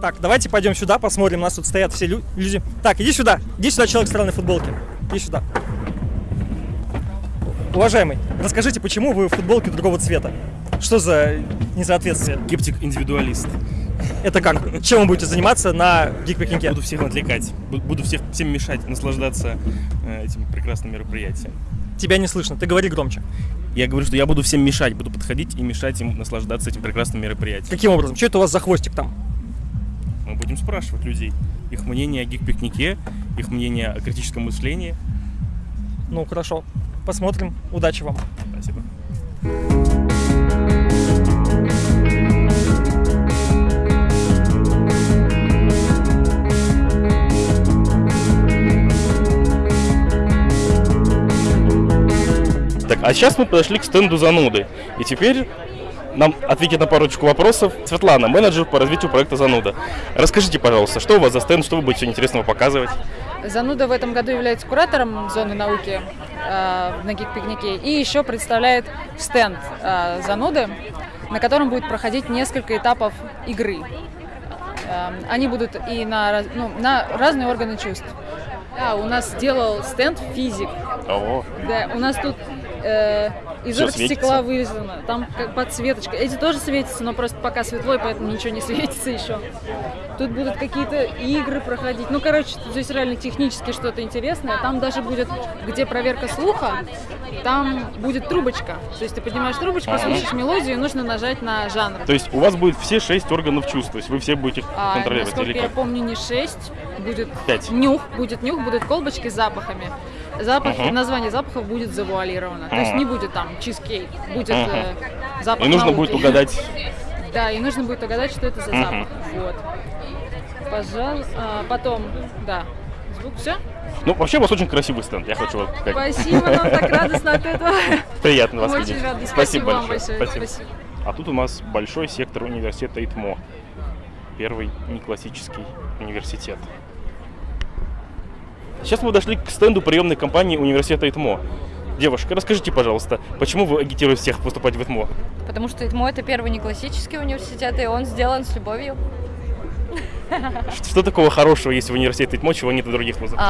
Так, давайте пойдем сюда, посмотрим. У нас тут стоят все лю- люди. Так, иди сюда. Иди сюда, человек в странной футболке. Иди сюда. Уважаемый, расскажите, почему вы в футболке другого цвета? Что за несоответствие? Скептик-индивидуалист. Это как? Чем вы будете заниматься на гик-пикнике? Буду всех отвлекать, бу- буду всех, всем мешать наслаждаться э, этим прекрасным мероприятием. Тебя не слышно, ты говори громче. Я говорю, что я буду всем мешать, буду подходить и мешать им наслаждаться этим прекрасным мероприятием. Каким образом? Что это у вас за хвостик там? Мы будем спрашивать людей их мнение о гик-пикнике, их мнение о критическом мышлении. Ну, хорошо. Посмотрим. Удачи вам. Спасибо. А сейчас мы подошли к стенду зануды. И теперь нам ответит на парочку вопросов Светлана, менеджер по развитию проекта «Зануда». Расскажите, пожалуйста, что у вас за стенд, что вы будете интересного показывать? Зануда в этом году является куратором зоны науки э, на гик-пикнике и еще представляет стенд э, Зануды, на котором будет проходить несколько этапов игры. Э, они будут и на, ну, на разные органы чувств. Да, у нас сделал стенд физик. О, Да, у нас тут э, из Всё оргстекла вырезано, там как подсветочка. Эти тоже светятся, но просто пока светло, и поэтому ничего не светится еще. Тут будут какие-то игры проходить. Ну, короче, здесь реально технически что-то интересное. Там даже будет, где проверка слуха, там будет трубочка. То есть ты поднимаешь трубочку, Ага. слышишь мелодию, и нужно нажать на жанр. То есть у вас будет все шесть органов чувств, то есть вы все будете А, контролировать насколько или я как? помню, не 6, будет Пять. нюх, будет нюх, будут колбочки с запахами. Запахи, Ага. название запахов будет завуалировано. То есть не будет там чизкейк, будет Ага. э, запах И нужно науки. будет угадать. Да, и нужно будет угадать, что это за Мгм. запах. Вот. Пожалуйста. А, потом, да. Звук, все? Ну, вообще у вас очень красивый стенд, я хочу вот как Спасибо, нам так радостно от этого. приятно вас видеть. очень рады. Спасибо Спасибо большое. большое. Спасибо. А тут у нас большой сектор университета ИТМО. Первый неклассический университет. Сейчас мы подошли к стенду приемной компании университета ИТМО. Девушка, расскажите, пожалуйста, почему вы агитируете всех поступать в ИТМО? Потому что ИТМО это первый не классический университет, и он сделан с любовью. Что, такого хорошего есть в университете ИТМО, чего нет в других вузах?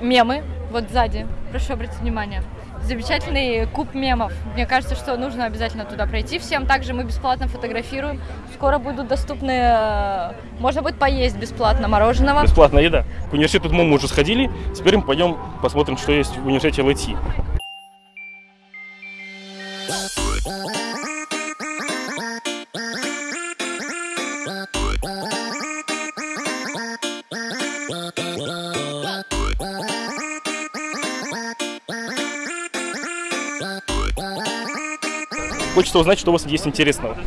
Мемы, вот сзади, прошу обратить внимание. Замечательный куб мемов. Мне кажется, что нужно обязательно туда пройти всем. Также мы бесплатно фотографируем. Скоро будут доступны, э, можно будет поесть бесплатно мороженого. Бесплатная еда. К университету мы уже сходили, теперь мы пойдем посмотрим, что есть в университете ЛИТИ. Хочется узнать, что у вас есть интересного.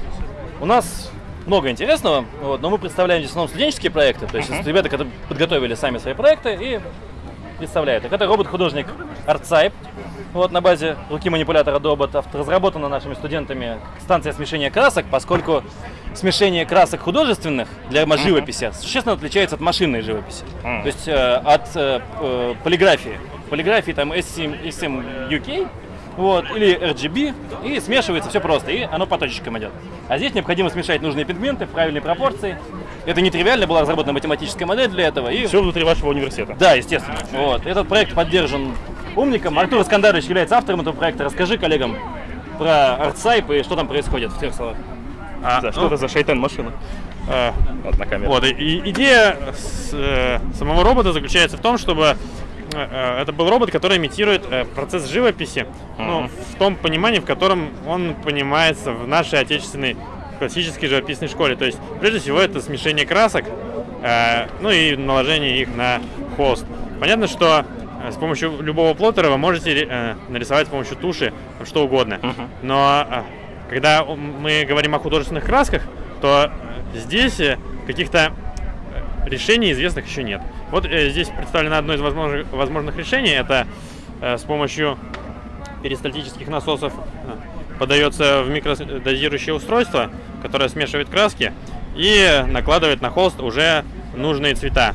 У нас много интересного, вот, но мы представляем здесь в основном студенческие проекты, то есть это ребята, которые подготовили сами свои проекты и представляют их. Это робот-художник ArtSype, вот, на базе руки манипулятора авто- разработана нашими студентами станция смешения красок, поскольку смешение красок художественных для живописи существенно отличается от машинной живописи, Мгм. то есть э, от э, э, полиграфии. В полиграфии там S7, S7 UK, вот, или RGB, и смешивается все просто, и оно по точечкам идет. А здесь необходимо смешать нужные пигменты в правильной пропорции. Это не тривиально, была разработана математическая модель для этого. И... Все внутри вашего университета. Да, естественно. Вот. Этот проект поддержан умником. Артур Искандарович является автором этого проекта. Расскажи коллегам про ArtSype и что там происходит в трех словах. А, Да, что ну, это за шайтан машина? э, Вот на камеру. вот, и- идея с, э, самого робота заключается в том, чтобы это был робот, который имитирует э, процесс живописи, ну, в том понимании, в котором он понимается в нашей отечественной классической живописной школе. То есть, прежде всего, это смешение красок, э, ну и наложение их на холст. Понятно, что э, с помощью любого плоттера вы можете э, нарисовать с помощью туши что угодно. Но э, когда мы говорим о художественных красках, то э, здесь э, каких-то э, решений известных еще нет. Вот э, здесь представлено одно из возможных, возможных решений. Это э, с помощью перистальтических насосов э, подается в микродозирующее устройство, которое смешивает краски и накладывает на холст уже нужные цвета.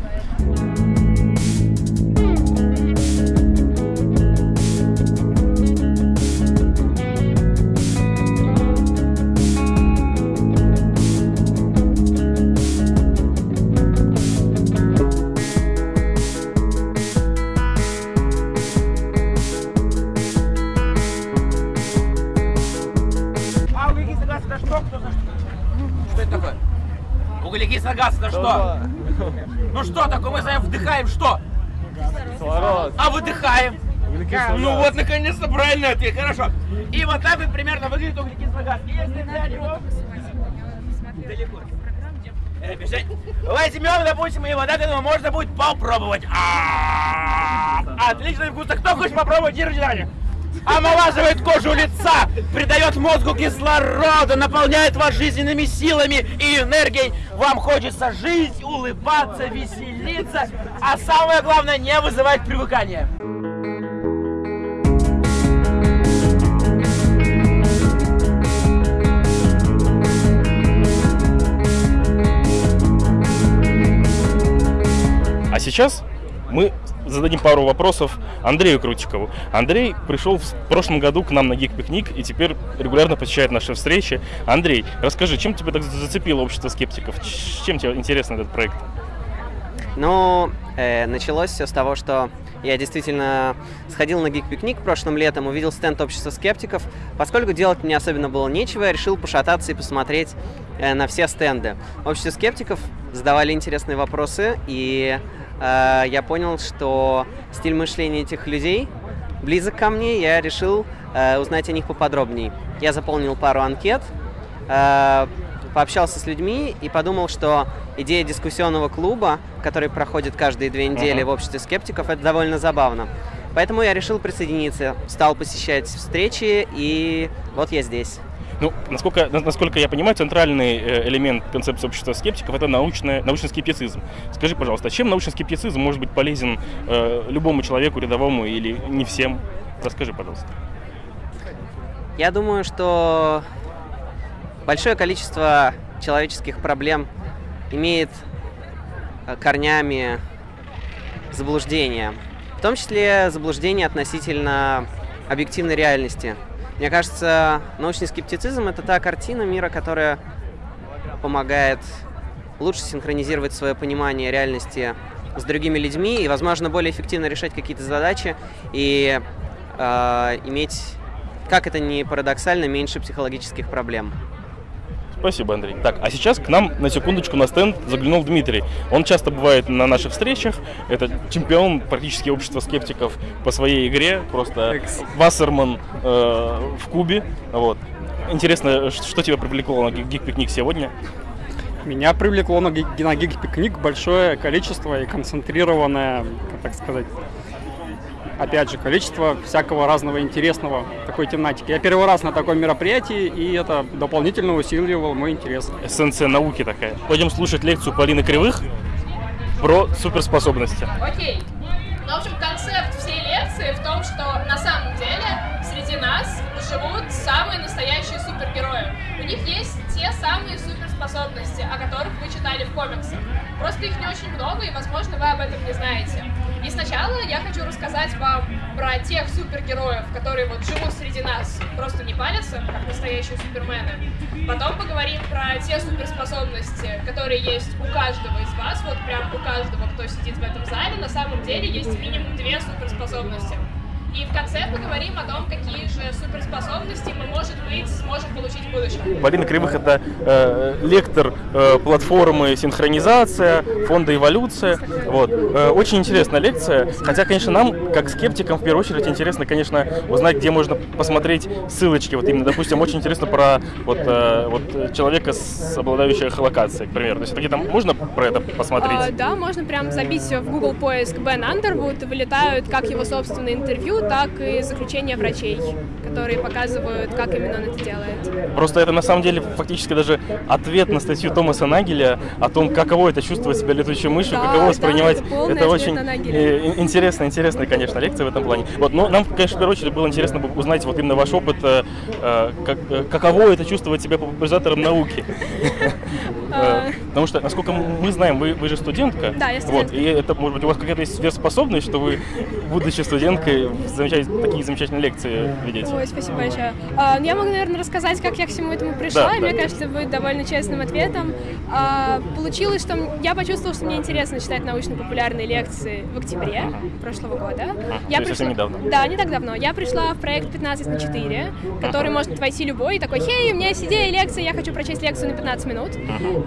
Что? Ну что такое? Мы с вами вдыхаем что? А выдыхаем? Ну вот, наконец-то правильный ответ. Хорошо. И вот так вот примерно выглядит углекислый газ. Если взять его... Далеко. Э, бежать. Возьмем, допустим, и вот это ну, можно будет попробовать. А, Отличный вкус. А кто хочет попробовать? Держи, Даня. Омолаживает кожу лица, придает мозгу кислорода, наполняет вас жизненными силами и энергией. Вам хочется жить, улыбаться, веселиться, а самое главное не вызывать привыкания. А сейчас мы зададим пару вопросов Андрею Крутикову. Андрей пришел в прошлом году к нам на Geek Пикник и теперь регулярно посещает наши встречи. Андрей, расскажи, чем тебя так зацепило общество скептиков? Чем тебе интересен этот проект? Ну, э, началось все с того, что я действительно сходил на Geek Пикник прошлым летом, увидел стенд общества скептиков. Поскольку делать мне особенно было нечего, я решил пошататься и посмотреть э, на все стенды. Общество скептиков задавали интересные вопросы, и э, я понял, что стиль мышления этих людей близок ко мне, я решил э, узнать о них поподробнее. Я заполнил пару анкет, э, пообщался с людьми и подумал, что идея дискуссионного клуба, который проходит каждые две недели в обществе скептиков, это довольно забавно. Поэтому я решил присоединиться, стал посещать встречи, и вот я здесь. Ну, насколько, на- насколько я понимаю, центральный э, элемент концепции общества скептиков это научная, научный скептицизм. Скажи, пожалуйста, а чем научный скептицизм может быть полезен э, любому человеку, рядовому или не всем? Расскажи, пожалуйста. Я думаю, что большое количество человеческих проблем имеет э, корнями заблуждения. В том числе заблуждение относительно объективной реальности. Мне кажется, научный скептицизм — это та картина мира, которая помогает лучше синхронизировать свое понимание реальности с другими людьми и, возможно, более эффективно решать какие-то задачи и э, иметь, как это ни парадоксально, меньше психологических проблем. Спасибо, Андрей. Так, а сейчас к нам на секундочку на стенд заглянул Дмитрий. Он часто бывает на наших встречах. Это чемпион практически общества скептиков по своей игре. Просто Вассерман э, в кубе. Вот. Интересно, что тебя привлекло на Geek Пикник сегодня? Меня привлекло на, ги- на гиг-пикник большое количество и концентрированное, как так сказать, опять же, количество всякого разного интересного такой тематики. Я первый раз на таком мероприятии, и это дополнительно усиливало мой интерес. Эссенция науки такая. Пойдем слушать лекцию Полины Кривых про суперспособности. Окей. Ну, в общем, концепт всей лекции в том, что на самом деле среди нас живут самые настоящие супергерои. У них есть те самые суперспособности, о которых вы читали в комиксах. Просто их не очень много, и, возможно, вы об этом не знаете. И сначала я хочу рассказать вам про тех супергероев, которые вот живут среди нас, просто не палятся, как настоящие супермены. Потом поговорим про те суперспособности, которые есть у каждого из вас, вот прям у каждого, кто сидит в этом зале, на самом деле есть минимум две суперспособности. И в конце поговорим о том, какие же суперспособности мы, может быть, сможем получить в будущем. Полина Кривых это э, лектор э, платформы синхронизация, фонда эволюция. Вот. Э, очень интересная лекция. Хотя, конечно, нам, как скептикам, в первую очередь интересно, конечно, узнать, где можно посмотреть ссылочки. Вот именно, допустим, очень интересно про вот, э, вот человека, с обладающего эхолокацией, к примеру. То есть где-то можно про это посмотреть? А, да, можно прям забить в Google поиск Бен Андервуд, вылетают как его собственные интервью, так и заключения врачей, которые показывают, как именно он это делает. Просто это на самом деле фактически даже ответ на статью Томаса Нагеля о том, каково это чувствовать себя летучей мышью, Да, каково да, воспринимать. это полный это ответ очень э, интересная, интересная, конечно, лекция в этом плане. Вот, но нам, конечно, в первую очередь было интересно узнать вот именно ваш опыт, э, э, как, каково это чувствовать себя популяризатором науки. Э, Потому что, насколько мы знаем, вы, вы же студентка. Да, я Вот, студентка. и это, может быть, у вас какая-то есть сверхспособность, что вы, будучи студенткой, замечательные, такие замечательные лекции ведете. Ой, спасибо большое. А, ну, я могу, наверное, рассказать, как я к всему этому пришла, Да, и мне да. кажется, будет довольно честным ответом. А, получилось, что я почувствовала, что мне интересно читать научно-популярные лекции в октябре прошлого года. то есть совсем недавно. Да, не так давно. Я пришла в проект 15 на 4, который может войти любой, и такой, хей, у меня есть идея лекции, я хочу прочесть лекцию на 15 минут.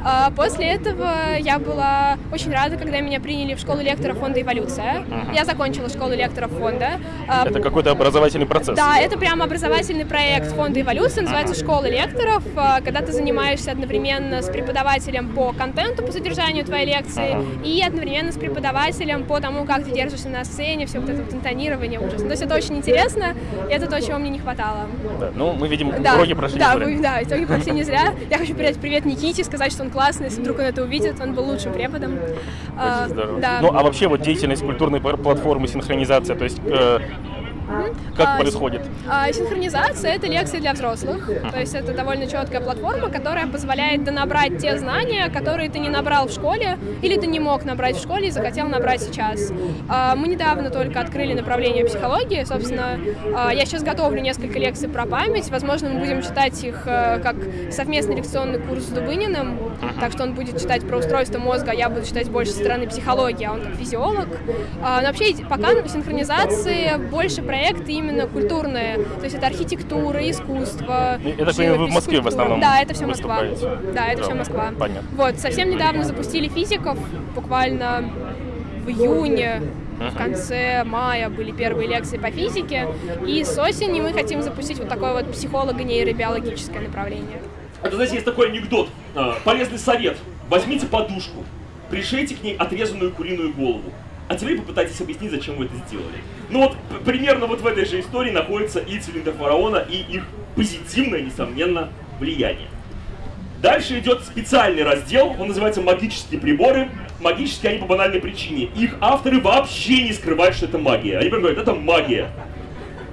А После этого я была очень рада, когда меня приняли в школу лекторов фонда «Эволюция». Ага. Я закончила школу лекторов фонда. А, Это какой-то образовательный процесс. Да, это прям образовательный проект фонда «Эволюция», называется «Школа лекторов», а, когда ты занимаешься одновременно с преподавателем по контенту, по содержанию твоей лекции, Ага. и одновременно с преподавателем по тому, как ты держишься на сцене, все вот это вот интонирование, ужас. То есть это очень интересно, и это то, чего мне не хватало. Да, Ну, мы видим, Да, уроки прошли. да, не зря. вы- да, итоги прошли не зря. Я хочу передать привет Никите, сказать, что он классный, если вдруг он это увидит, он был лучшим преподом. А. Да. Ну, а вообще вот деятельность культурной платформы синхронизация, то есть э, как А, происходит? А, Синхронизация — это лекции для взрослых, то есть это довольно четкая платформа, которая позволяет донабрать те знания, которые ты не набрал в школе, или ты не мог набрать в школе и захотел набрать сейчас. А, Мы недавно только открыли направление психологии, собственно, а, я сейчас готовлю несколько лекций про память, возможно, мы будем читать их э, как совместный лекционный курс с Дубыниным, так что он будет читать про устройство мозга, а я буду читать больше со стороны психологии, а он как физиолог. А, Но вообще пока синхронизации больше проекты именно культурные, то есть это архитектура, искусство. Ну, я так понимаю, вы в живопись, Москве в основном Да, это все Москва. Да, это все Москва. понятно. Вот, совсем недавно запустили физиков, буквально в июне, в конце мая были первые лекции по физике, и с осени мы хотим запустить вот такое вот психолого-нейробиологическое направление. Это, знаете, есть такой анекдот. А, Полезный совет. Возьмите подушку, пришейте к ней отрезанную куриную голову. А теперь попытайтесь объяснить, зачем вы это сделали. Ну вот, примерно вот в этой же истории находится и цилиндр фараона, и их позитивное, несомненно, влияние. Дальше идет специальный раздел, он называется «Магические приборы». Магические они по банальной причине. Их авторы вообще не скрывают, что это магия. Они прям говорят, это магия.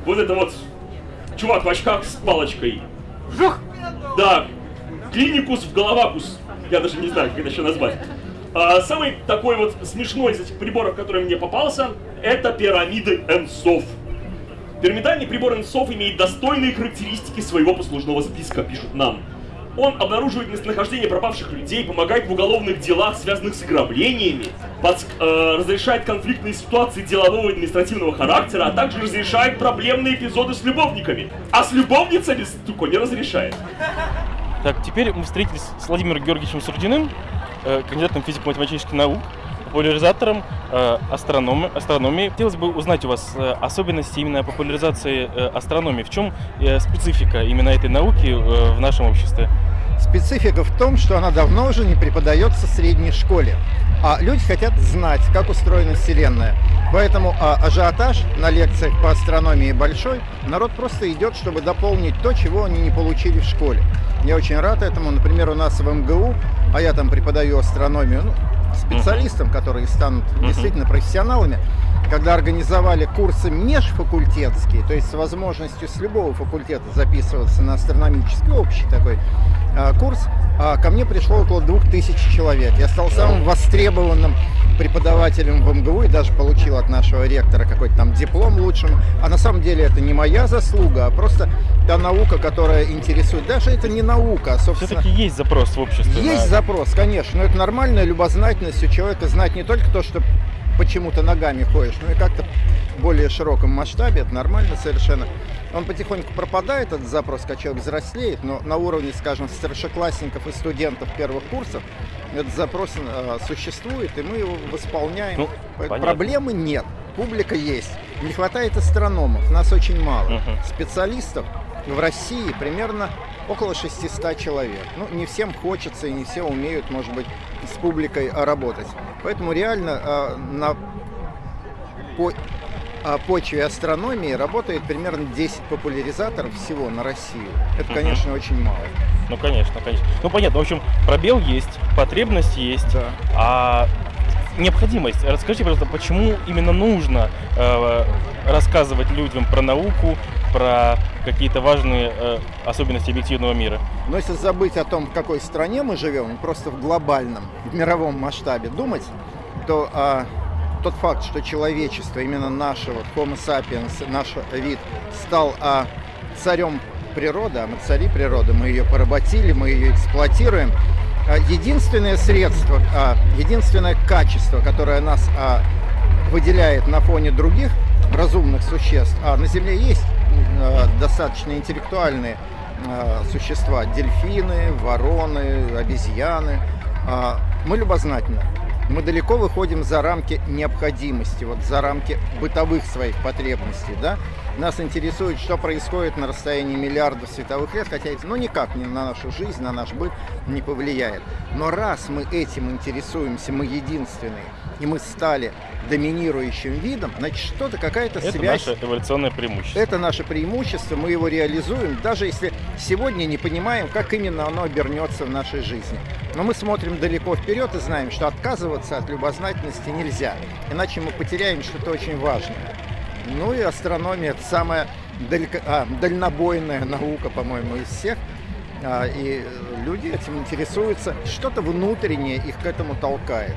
Вот это вот чувак в очках с палочкой. Жух! Да, клиникус в головакус. Я даже не знаю, как это еще назвать. А, самый такой вот смешной из этих приборов, который мне попался, это пирамиды Энсов. Пирамидальный прибор Энсов имеет достойные характеристики своего послужного списка, пишут нам. Он обнаруживает местонахождение пропавших людей, помогает в уголовных делах, связанных с ограблениями, подск- э, разрешает конфликтные ситуации делового и административного характера, а также разрешает проблемные эпизоды с любовниками. А с любовницами стуко не разрешает. Так, теперь мы встретились с Владимиром Георгиевичем Сурдиным, кандидатом физико-математических наук, популяризатором э, астрономи- астрономии. Хотелось бы узнать у вас э, особенности именно популяризации э, астрономии. В чем э, специфика именно этой науки э, в нашем обществе? Специфика в том, что она давно уже не преподается в средней школе. А люди хотят знать, как устроена Вселенная. Поэтому а, ажиотаж на лекциях по астрономии большой. Народ просто идет, чтобы дополнить то, чего они не получили в школе. Я очень рад этому. Например, у нас в МГУ, а я там преподаю астрономию, ну, специалистам, которые станут действительно профессионалами, когда организовали курсы межфакультетские, то есть с возможностью с любого факультета записываться на астрономический общий такой а, курс, а, ко мне пришло около двух тысяч человек. Я стал самым востребованным преподавателем в МГУ и даже получил от нашего ректора какой-то там диплом лучшим. А на самом деле это не моя заслуга, а просто та наука, которая интересует. Даже это не наука, а, собственно... Все-таки есть запрос в обществе. Есть на- запрос, конечно, но это нормальная любознательность у человека знать не только то, что почему-то ногами ходишь, но и как-то в более широком масштабе, это нормально совершенно. Он потихоньку пропадает, этот запрос, когда человек взрослеет, но на уровне, скажем, старшеклассников и студентов первых курсов этот запрос э, существует, и мы его восполняем. Ну. Проблемы нет, публика есть. Не хватает астрономов, нас очень мало. Мгм. Специалистов в России примерно около 600 человек. Ну, не всем хочется и не все умеют, может быть, с публикой а, работать. Поэтому реально а, на по- а, почве астрономии работает примерно 10 популяризаторов всего на Россию. Это, Мгм. конечно, очень мало. Ну, конечно, конечно. Ну, понятно. В общем, пробел есть, потребность есть, Да. а необходимость. Расскажите, пожалуйста, почему именно нужно э, рассказывать людям про науку, про какие-то важные э, особенности объективного мира? Но если забыть о том, в какой стране мы живем, просто в глобальном, в мировом масштабе думать, то а, тот факт, что человечество, именно наше, вот Homo sapiens, наш вид, стал а, царем природы, а мы цари природы, мы ее поработили, мы ее эксплуатируем, единственное средство, а, единственное качество, которое нас а, выделяет на фоне других разумных существ, а на Земле есть а, достаточно интеллектуальные существа, дельфины, вороны, обезьяны. Мы любознательны. Мы далеко выходим за рамки необходимости, вот за рамки бытовых своих потребностей, да. Нас интересует, что происходит на расстоянии миллиардов световых лет, хотя это ну, никак не на нашу жизнь, на наш быт не повлияет. Но раз мы этим интересуемся, мы единственные, и мы стали доминирующим видом, значит, что-то, какая-то Это связь. наше эволюционное преимущество. Это наше преимущество, мы его реализуем, даже если сегодня не понимаем, как именно оно обернется в нашей жизни. Но мы смотрим далеко вперед и знаем, что отказываться от любознательности нельзя, иначе мы потеряем что-то очень важное. Ну и астрономия это самая далеко- а, дальнобойная наука, по-моему, из всех. А, и люди этим интересуются, что-то внутреннее их к этому толкает.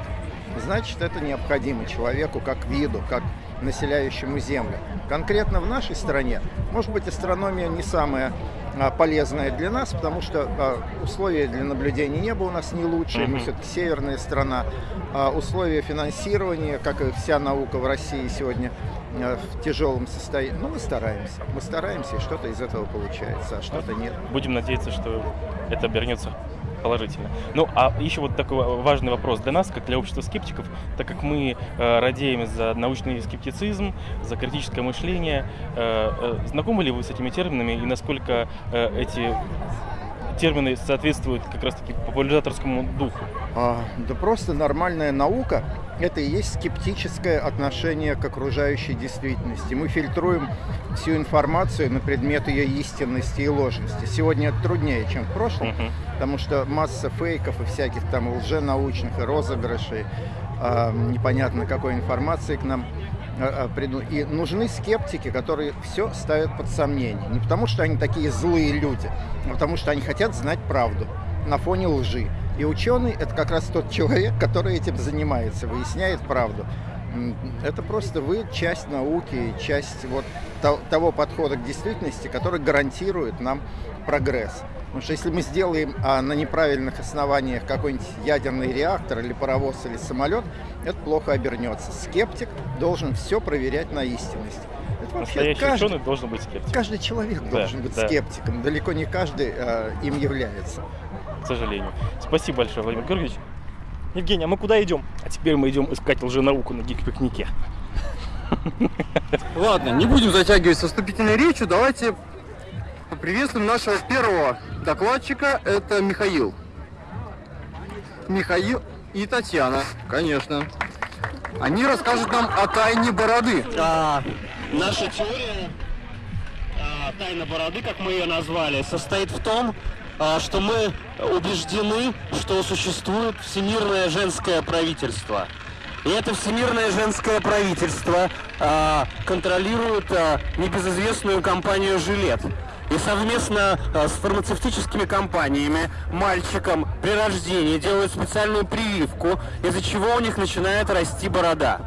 Значит, это необходимо человеку как виду, как населяющему Землю. Конкретно в нашей стране, может быть, астрономия не самая а, полезная для нас, потому что а, условия для наблюдения неба у нас не лучшие, мы Мгм. все-таки северная страна. А условия финансирования, как и вся наука в России сегодня, в тяжелом состоянии. Ну, мы стараемся. Мы стараемся, и что-то из этого получается, а что-то нет. Будем надеяться, что это обернется положительно. Ну, а еще вот такой важный вопрос для нас, как для общества скептиков, так как мы э, радеем за научный скептицизм, за критическое мышление, э, э, знакомы ли вы с этими терминами и насколько э, эти термины соответствуют как раз-таки популяризаторскому духу? А, да просто нормальная наука – это и есть скептическое отношение к окружающей действительности. Мы фильтруем всю информацию на предмет ее истинности и ложности. Сегодня это труднее, чем в прошлом, потому что масса фейков и всяких там лженаучных и розыгрышей, а, непонятно какой информации к нам а, приду. И нужны скептики, которые все ставят под сомнение. Не потому, что они такие злые люди, а потому что они хотят знать правду на фоне лжи. И ученый – это как раз тот человек, который этим занимается, выясняет правду. Это просто вы часть науки, часть вот то- того подхода к действительности, который гарантирует нам прогресс. Потому что если мы сделаем а, на неправильных основаниях какой-нибудь ядерный реактор или паровоз или самолет, это плохо обернется. Скептик должен все проверять на истинность. Это Настоящий каждый- ученый должен быть скептиком. Каждый человек Да, должен быть да. скептиком. Далеко не каждый э, им является. К сожалению. Спасибо большое, Владимир Георгиевич. Евгений, а мы куда идем? А теперь мы идем искать лженауку на гик-пикнике. Ладно, не будем затягивать со вступительной речью, давайте поприветствуем нашего первого докладчика, это Михаил. Михаил и Татьяна, конечно. Они расскажут нам о тайне бороды. А, наша теория а, тайна бороды, как мы ее назвали, состоит в том, что мы убеждены, что существует всемирное женское правительство. И это всемирное женское правительство а, контролирует а, небезызвестную компанию «Жилет». И совместно а, с фармацевтическими компаниями мальчикам при рождении делают специальную прививку, из-за чего у них начинает расти борода.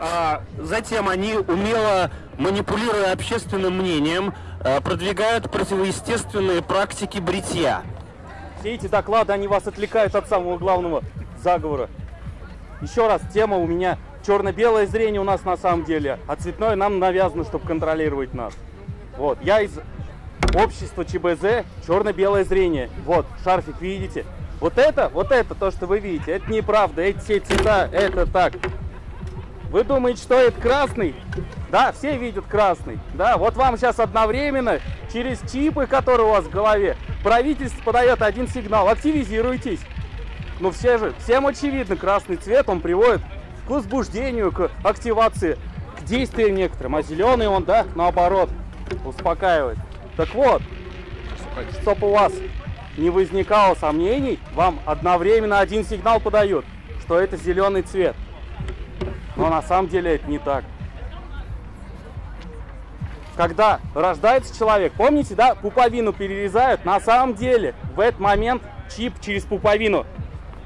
А затем они, умело манипулируя общественным мнением, а, продвигают противоестественные практики бритья. Все эти доклады, они вас отвлекают от самого главного заговора. Еще раз, тема у меня черно-белое зрение у нас на самом деле, а цветное нам навязано, чтобы контролировать нас. Вот, я из общества ЧБЗ черно-белое зрение. Вот, шарфик видите? Вот это, вот это, то, что вы видите, это неправда, эти все цвета, это так. Вы думаете, что это красный? Да, все видят красный. Да, вот вам сейчас одновременно через чипы, которые у вас в голове, правительство подает один сигнал. Активизируйтесь. Ну все же, всем очевидно, красный цвет, он приводит к возбуждению, к активации, к действиям некоторым. А зеленый он, да, наоборот, успокаивает. Так вот, чтобы у вас не возникало сомнений, вам одновременно один сигнал подают, что это зеленый цвет. Но на самом деле это не так. Когда рождается человек, помните, да, пуповину перерезают, на самом деле в этот момент чип через пуповину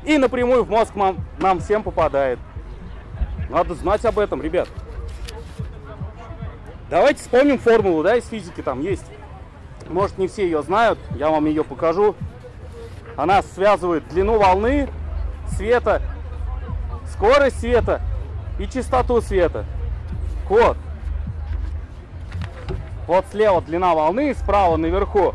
и напрямую в мозг нам, нам всем попадает. Надо знать об этом, ребят. Давайте вспомним формулу, да, из физики там есть. Может, не все ее знают, я вам ее покажу. Она связывает длину волны света, скорость света и частоту света. Вот. Вот слева длина волны, справа наверху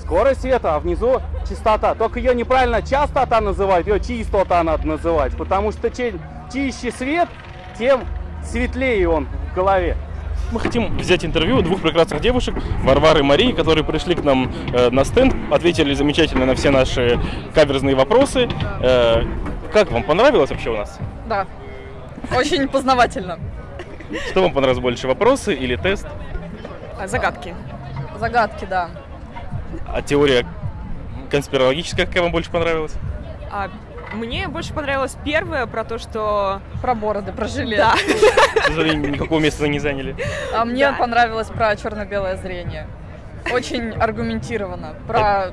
скорость света, а внизу частота. Только ее неправильно частота называют, ее чистота надо называть. Потому что чем чище свет, тем светлее он в голове. Мы хотим взять интервью у двух прекрасных девушек, Варвары и Марии, которые пришли к нам э, на стенд, ответили замечательно на все наши каверзные вопросы. Э, как вам понравилось вообще у нас? Да, очень познавательно. Что вам понравилось больше, вопросы или тест? А, Загадки. Загадки, да. А теория конспирологическая какая вам больше понравилась? А мне больше понравилось первое про то, что... Про бороды, про жилет. Да. К сожалению, никакого места не заняли. А мне понравилось про черно-белое зрение. Очень аргументированно. Про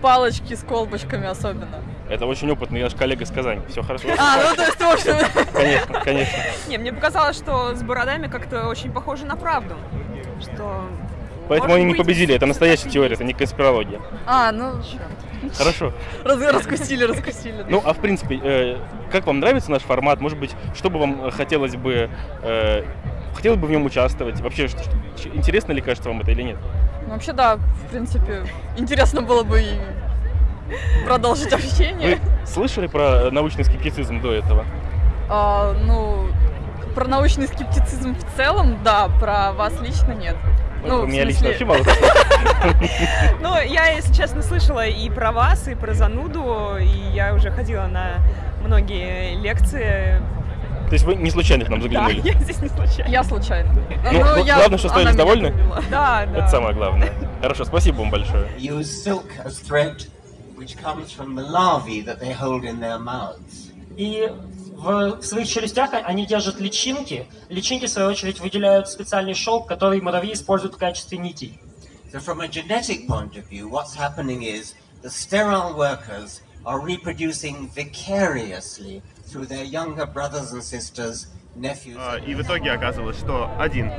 палочки с колбочками особенно. Это очень опытный наш коллега из Казани. Все хорошо. А, ну то есть, общем... Конечно, конечно. Не, мне показалось, что с бородами как-то очень похоже на правду. Что... Поэтому Может они не победили. Это настоящая теория, это не конспирология. А, ну... Хорошо. Раз, раскусили, раскусили. Ну, а в принципе, э, как вам нравится наш формат? Может быть, что бы вам хотелось бы... Э, хотелось бы в нем участвовать? Вообще, что- что- интересно ли кажется вам это или нет? Ну, Вообще, да, в принципе, интересно было бы и продолжить общение. Вы слышали про научный скептицизм до этого? А, ну, про научный скептицизм в целом, да, про вас лично нет. Ну, в меня лично вообще мало Ну, я, если честно, слышала и про вас, и про зануду, и я уже ходила на многие лекции. То есть вы не случайно к нам заглянули? Да, я здесь не случайно. Я случайно. Ну, гла- главное, что остались довольны? Да, да. Это самое главное. Хорошо, спасибо вам большое. use silk as thread, which comes from the larvae that they hold in their mouths. И в, в своих челюстях они держат личинки. Личинки, в свою очередь, выделяют специальный шелк, который муравьи используют в качестве нитей. So, from a genetic point of view, what's happening is the sterile workers are reproducing vicariously through their younger brothers and sisters, nephews. А, И в итоге оказалось, что один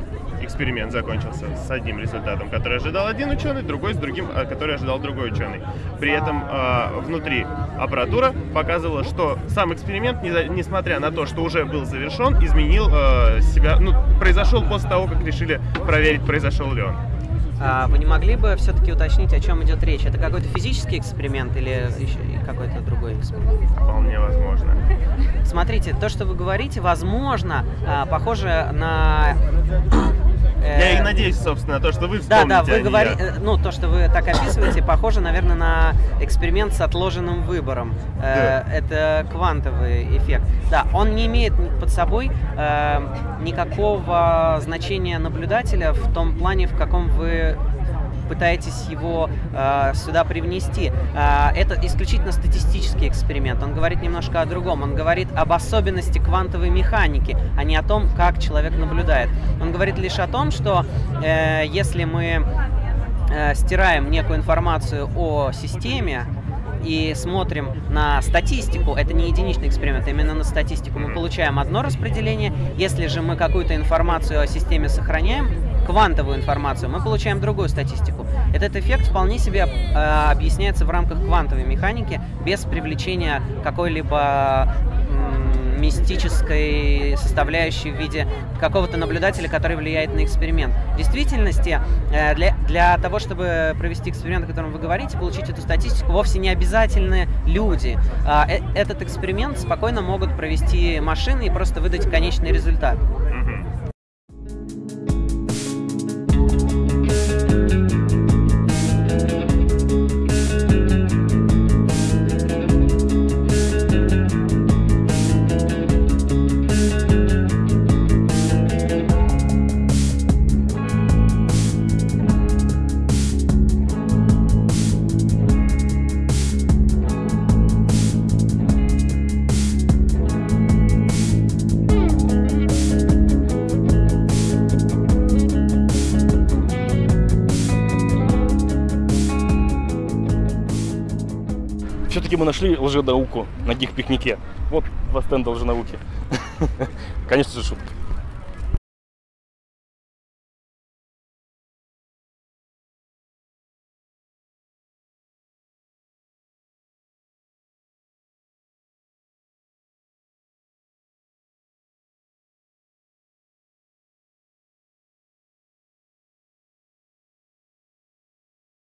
эксперимент закончился с одним результатом, который ожидал один ученый, другой с другим, а, который ожидал другой ученый. При этом а, внутри аппаратура показывала, что сам эксперимент, несмотря на то, что уже был завершен, изменил а, себя, ну, произошел после того, как решили проверить, произошел ли он. А вы не могли бы все-таки уточнить, о чем идет речь? Это какой-то физический эксперимент или какой-то другой эксперимент? Вполне возможно. Смотрите, то, что вы говорите, возможно, а, похоже на... э, Я и надеюсь, собственно, то, что вы Да, вспомните, да, а вы не говорите, я. ну то, что вы так описываете, похоже, наверное, на эксперимент с отложенным выбором. Э, Это квантовый эффект. Да, он не имеет под собой э, никакого значения наблюдателя в том плане, в каком вы пытаетесь его э, сюда привнести. Э, это исключительно статистический эксперимент. Он говорит немножко о другом. Он говорит об особенности квантовой механики, а не о том, как человек наблюдает. Он говорит лишь о том, что э, если мы э, стираем некую информацию о системе и смотрим на статистику, это не единичный эксперимент, именно на статистику, мы получаем одно распределение. Если же мы какую-то информацию о системе сохраняем, квантовую информацию, мы получаем другую статистику. Этот эффект вполне себе э, объясняется в рамках квантовой механики без привлечения какой-либо мистической составляющей в виде какого-то наблюдателя, который влияет на эксперимент. В действительности, э, для, для того, чтобы провести эксперимент, о котором вы говорите, получить эту статистику, вовсе не обязательны люди. А, э- Этот эксперимент спокойно могут провести машины и просто выдать конечный результат. Мы нашли лженауку на гик-пикнике. Вот два стенда лженауки. Конечно же, шутка.